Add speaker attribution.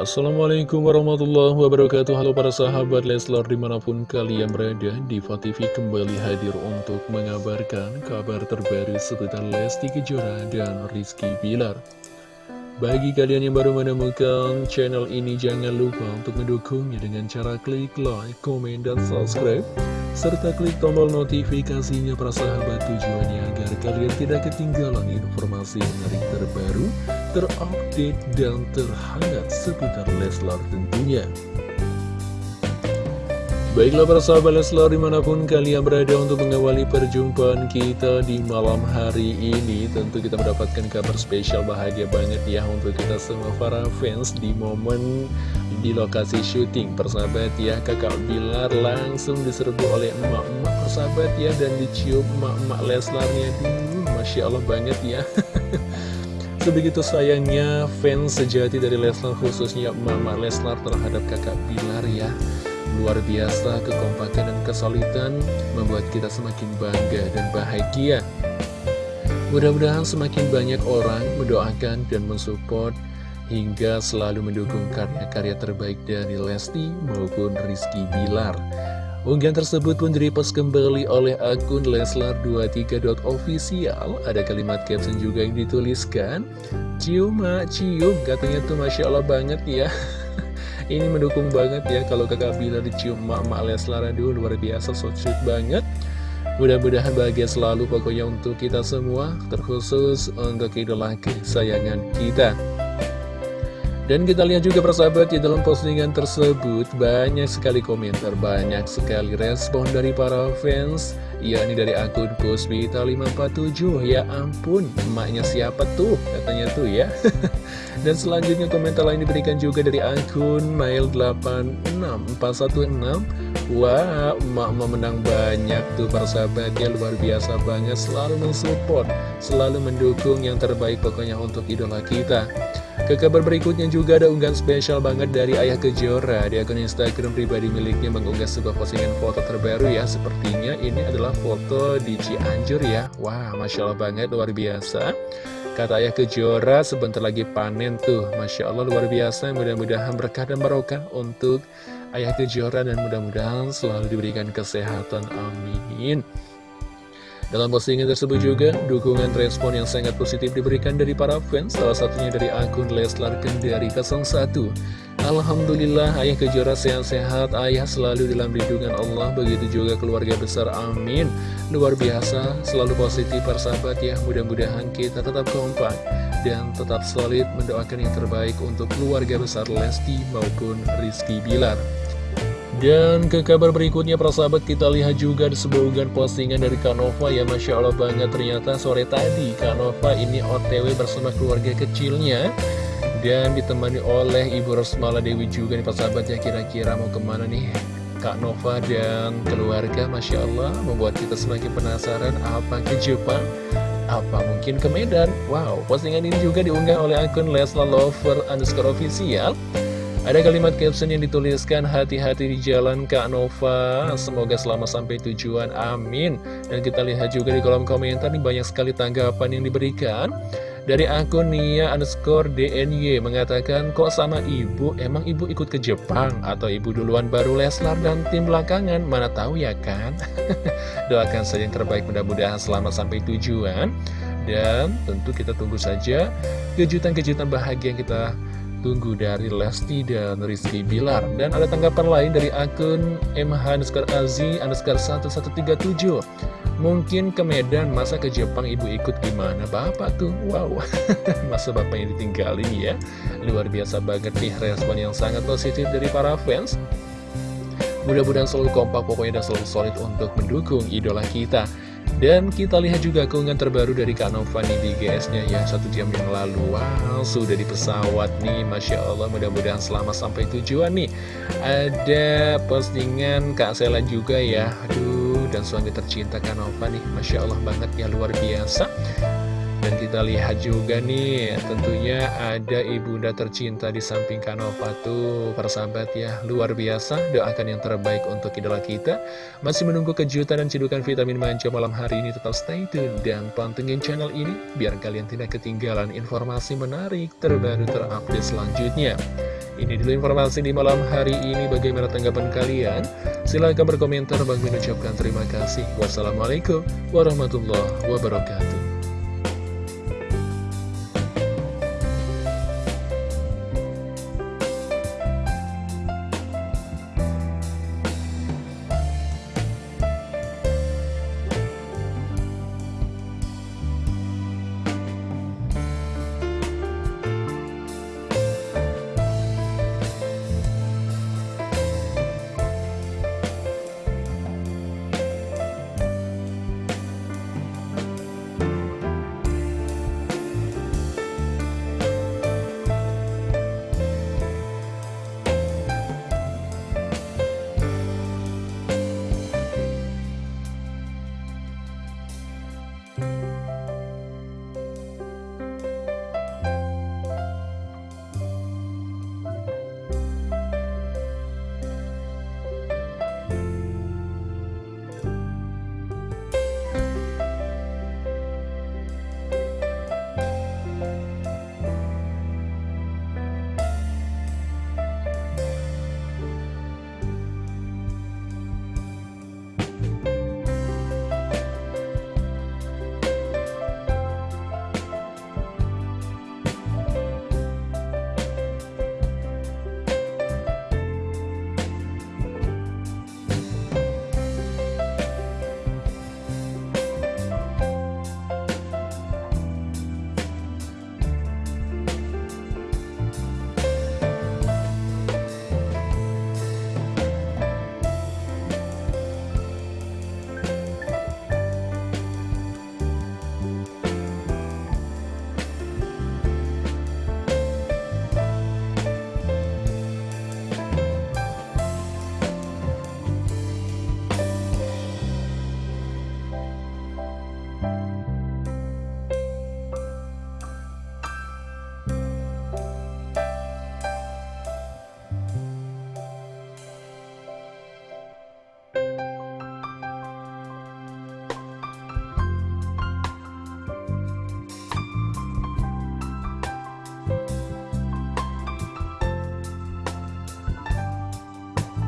Speaker 1: Assalamualaikum warahmatullahi wabarakatuh. Halo para sahabat Leslar di mana pun kalian berada Diva TV kembali hadir untuk mengabarkan kabar terbaru seputar Lesti Kejora dan Rizky Bilar. Bagi kalian yang baru menemukan channel ini jangan lupa untuk mendukungnya dengan cara klik like, komen, dan subscribe serta klik tombol notifikasinya para sahabat tujuannya agar kalian tidak ketinggalan informasi menarik terbaru, terupdate, dan terhangat seputar Leslar tentunya. Baiklah para sahabat Leslar di mana pun kalian berada untuk mengawali perjumpaan kita di malam hari ini Tentu kita mendapatkan kabar spesial bahagia banget ya untuk kita semua para fans di momen di lokasi syuting. Persahabat ya kakak Bilar langsung diserbu oleh emak-emak persahabat ya Dan dicium emak-emak Leslarnya. Duh, Masya Allah banget ya. Sebegitu sayangnya fans sejati dari Leslar khususnya emak-emak Leslar terhadap kakak Bilar ya Luar biasa kekompakan dan kesulitan membuat kita semakin bangga dan bahagia. Mudah-mudahan semakin banyak orang mendoakan dan mensupport hingga selalu mendukung karya-karya terbaik dari Lesti maupun Rizky Bilar. Unggahan tersebut pun direpost kembali oleh akun Leslar23.official. Ada kalimat caption juga yang dituliskan, Cium, cium. Katanya tuh Masya Allah banget ya. Ini mendukung banget ya kalau kakak Bila dicium mak-mak Leslar. Aduh luar biasa so sweet banget. Mudah-mudahan bahagia selalu pokoknya untuk kita semua Terkhusus untuk idola kesayangan kita. Dan kita lihat juga persahabat di dalam postingan tersebut banyak sekali komentar, banyak sekali respon dari para fans. Yakni dari akun Puspita547 ya ampun emaknya siapa tuh? Katanya tuh ya dan selanjutnya komentar lain diberikan juga dari akun Mail86416 Wah, emak-emak menang banyak tuh persahabat ya luar biasa banget selalu mensupport, selalu mendukung yang terbaik pokoknya untuk idola kita. Ke kabar berikutnya juga ada unggahan spesial banget dari Ayah Kejora. Di akun Instagram pribadi miliknya mengunggah sebuah postingan foto terbaru ya. Sepertinya ini adalah foto di Cianjur ya. Wah, Masya Allah banget, luar biasa Kata Ayah Kejora sebentar lagi panen tuh. Masya Allah luar biasa. Mudah-mudahan berkah dan barokah untuk Ayah Kejora Dan mudah-mudahan selalu diberikan kesehatan. Amin. Dalam postingan tersebut juga, dukungan respon yang sangat positif diberikan dari para fans, salah satunya dari akun Leslar Kendari 01. Alhamdulillah, ayah kejora sehat-sehat, ayah selalu dalam lindungan Allah, begitu juga keluarga besar, amin. Luar biasa, selalu positif persahabat ya, mudah-mudahan kita tetap kompak dan tetap solid mendoakan yang terbaik untuk keluarga besar Lesti maupun Rizky Bilar. Dan ke kabar berikutnya para sahabat kita lihat juga sebuah unggahan postingan dari Kanova ya Masya Allah banget ternyata sore tadi Kanova ini otw bersama keluarga kecilnya Dan ditemani oleh Ibu Rosmala Dewi juga nih para sahabat ya. Kira-kira mau ke mana nih Kak Nova dan keluarga? Masya Allah membuat kita semakin penasaran. Apa ke Jepang? Apa mungkin ke Medan? Wow postingan ini juga diunggah oleh akun Lesla Lover underscore official. Ada kalimat caption yang dituliskan hati-hati di jalan Kak Nova. Semoga selamat sampai tujuan. Amin. Dan kita lihat juga di kolom komentar nih banyak sekali tanggapan yang diberikan Dari akun Nia underscore DNY mengatakan Kok sama ibu? Emang ibu ikut ke Jepang? Atau ibu duluan baru Leslar dan tim belakangan? Mana tahu ya kan? Doakan saja yang terbaik mudah-mudahan selamat sampai tujuan Dan tentu kita tunggu saja kejutan-kejutan bahagia yang kita tunggu dari Lesti dan Rizky Bilar Dan ada tanggapan lain dari akun MH underscore Azi underscore 1137 Mungkin ke Medan, masa ke Jepang ibu ikut gimana? Bapak tuh, wow. Masa bapaknya ditinggalin ya? Luar biasa banget nih respon yang sangat positif dari para fans. Mudah-mudahan selalu kompak pokoknya dan selalu solid untuk mendukung idola kita. Dan kita lihat juga keunggahan terbaru dari Kak Nova nih di GS-nya ya Satu jam yang lalu. Wow, sudah di pesawat nih Masya Allah, mudah-mudahan selamat sampai tujuan nih. Ada postingan Kak Sela juga ya. Aduh, dan suami tercinta Kak Nova nih Masya Allah banget ya, luar biasa dan kita lihat juga nih, tentunya ada ibunda tercinta di samping Kanova tuh, persahabat ya, luar biasa. Doakan yang terbaik untuk idola kita. Masih menunggu kejutan dan cedukan vitamin manja malam hari ini, tetap stay tune dan pantengin channel ini, biar kalian tidak ketinggalan informasi menarik terbaru terupdate selanjutnya. Ini dulu informasi di malam hari ini. Bagaimana tanggapan kalian? Silahkan berkomentar. Bang Min ucapkan terima kasih. Wassalamualaikum warahmatullahi wabarakatuh.